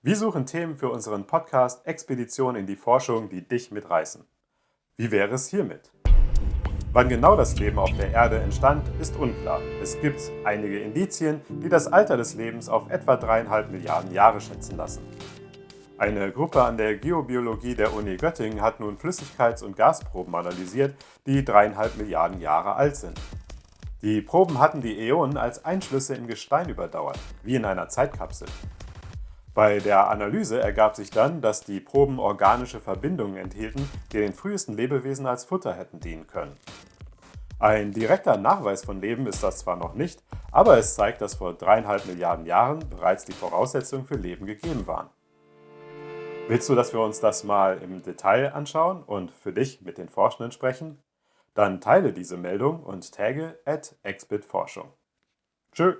Wir suchen Themen für unseren Podcast Expedition in die Forschung, die dich mitreißen. Wie wäre es hiermit? Wann genau das Leben auf der Erde entstand, ist unklar. Es gibt einige Indizien, die das Alter des Lebens auf etwa dreieinhalb Milliarden Jahre schätzen lassen. Eine Gruppe an der Geobiologie der Uni Göttingen hat nun Flüssigkeits- und Gasproben analysiert, die dreieinhalb Milliarden Jahre alt sind. Die Proben hatten die Äonen als Einschlüsse in Gestein überdauert, wie in einer Zeitkapsel. Bei der Analyse ergab sich dann, dass die Proben organische Verbindungen enthielten, die den frühesten Lebewesen als Futter hätten dienen können. Ein direkter Nachweis von Leben ist das zwar noch nicht, aber es zeigt, dass vor dreieinhalb Milliarden Jahren bereits die Voraussetzungen für Leben gegeben waren. Willst du, dass wir uns das mal im Detail anschauen und für dich mit den Forschenden sprechen? Dann teile diese Meldung und tagge at exbitforschung. Tschö!